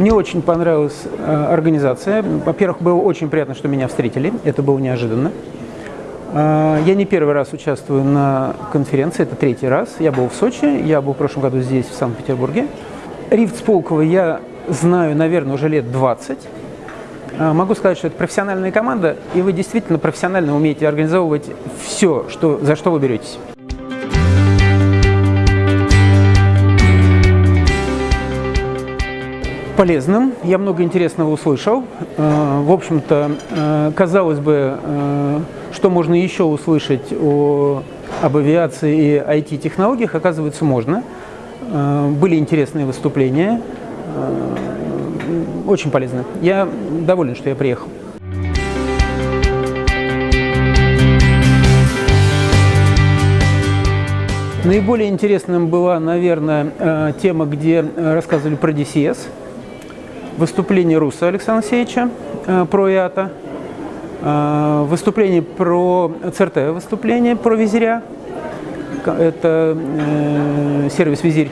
Мне очень понравилась э, организация. Во-первых, было очень приятно, что меня встретили. Это было неожиданно. Э, я не первый раз участвую на конференции, это третий раз. Я был в Сочи, я был в прошлом году здесь, в Санкт-Петербурге. Рифт Сполкова я знаю, наверное, уже лет 20. Э, могу сказать, что это профессиональная команда, и вы действительно профессионально умеете организовывать все, что, за что вы беретесь. Полезным, я много интересного услышал. Э, в общем-то, э, казалось бы, э, что можно еще услышать о, об авиации и IT-технологиях, оказывается, можно. Были интересные выступления, очень полезно. Я доволен, что я приехал. Наиболее интересным была, наверное, тема, где рассказывали про DCS – выступление Руса Александра Алексеевича э, про ИАТа, э, выступление про ЦРТ, выступление про визиря, это э, сервис Визирь.